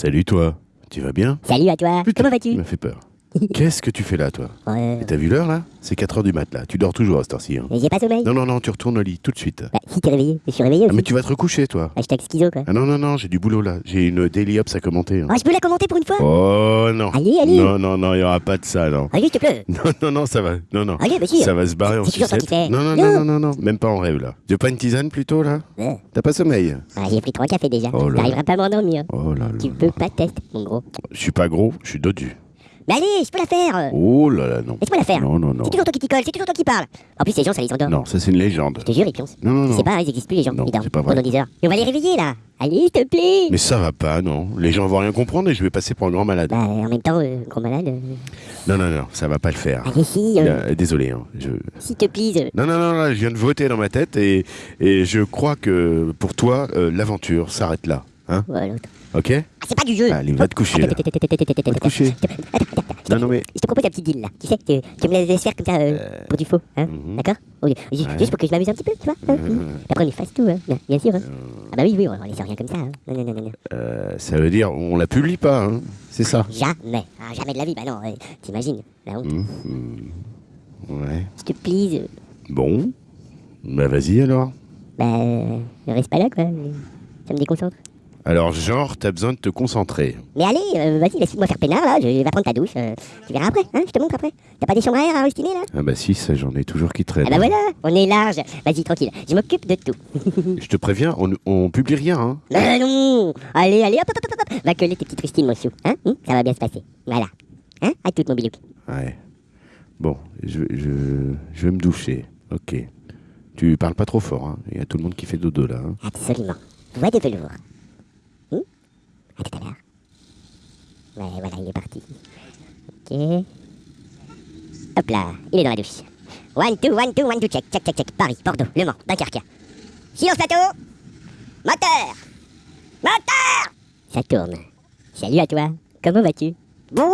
Salut toi, tu vas bien? Salut à toi, Putain, comment vas-tu? Tu m'as fait peur. Qu'est-ce que tu fais là, toi Ouais, T'as vu l'heure là C'est 4h du mat là. Tu dors toujours à cette heure-ci. hein. mais j'ai pas sommeil. Non, non, non, tu retournes au lit tout de suite. Bah, si t'es réveillé, je suis réveillé Ah, mais tu vas te recoucher, toi. Hashtag schizo quoi. Ah non, non, non, j'ai du boulot là. J'ai une Daily Ops à commenter. hein. Oh, je peux la commenter pour une fois Oh non. Allez, allez. Non, non, non, il n'y aura pas de ça, non. Allez, te plaît. Non, non, non, ça va. Non, non. Allez, si. Ça va se barrer en sucette. Non, non, non, non, non, non, même pas en rêve là. Tu veux pas une tisane plutôt là Euh, T'as pas sommeil ah, j'ai pris trois cafés déjà. Oh T'arriveras pas à m'endormir. Oh là là. Tu peux pas tester, mon gros. Je suis pas gros, je suis dodu. Mais allez, je peux la faire. Oh là là, non. Laisse-moi la faire. Non, non, non. C'est toujours toi qui t'y colle, c'est toujours toi qui parle. En plus, les gens, ça les endort. Non, ça c'est une légende. Je te jure, ils pioncent. Non, non, non. pas, ils existent plus les gens. Non, ils dorment c'est pas vrai. pendant 10 heures. Et on va les réveiller là. Allez, s'il te plaît. Mais ça va pas, non. Les gens vont rien comprendre et je vais passer pour un grand malade. Bah, en même temps, euh, gros malade. euh, Non, non, non, ça va pas le faire. Allez, si, euh, Euh, désolé, hein. Je... s'il te plaît. euh, Non, non, non, là, je viens de voter dans ma tête et, et je crois que pour toi, euh, l'aventure s'arrête là. Hein ouais. Ok Ah, c'est pas du jeu. Allez, va te coucher, là. Va te coucher. Non, non, mais. Je te propose un petit deal là. Tu sais, tu, tu me laisses faire comme ça euh, pour du faux. Hein mhm. D'accord Ouais. Juste pour que je m'amuse un petit peu, tu vois hein. Après, on efface tout, hein, bien, bien sûr. hein. Ah bah oui, oui, on, on laisse rien comme ça. Hein. Non, non, non, non, non. Euh, ça veut dire, on la publie pas, hein C'est ça Jamais. Ah, jamais de la vie. Bah non, t'imagines. La honte. Mhm. Ouais. S'il te plaît. euh, Bon. Bah, vas-y alors. bah, euh, reste pas là, quoi. Ça me déconcentre. Alors, genre, t'as besoin de te concentrer. Mais allez, euh, vas-y, laisse-moi faire peinard là. Je vais prendre ta douche. euh, tu verras après, hein, je te montre après. T'as pas des chambres à air à rustiner là? Ah, bah, si, ça, j'en ai toujours qui traînent. Ah bah voilà, on est large. Vas-y, tranquille. Je m'occupe de tout. Je te préviens, on, on publie rien, hein Mais non Allez, allez, hop, hop, hop, hop, Va coller tes petites rustines, mon chou. Hein? Hum, Ça va bien se passer. Voilà. Hein À toute, mon bilouk. Ouais. Bon, je, je, je vais me doucher. Ok. Tu parles pas trop fort, hein. Il y a tout le monde qui fait dodo là. hein. Absolument. Voix de velours. Hum À tout à l'heure. Ouais, voilà, il est parti. Ok. Hop là, il est dans la douche. One, two, one, two, one, two, check, check, check, check. Paris, Bordeaux, Le Mans, Dunkerque. Silence plateau Moteur Moteur Ça tourne. Salut à toi. Comment vas-tu? Bouya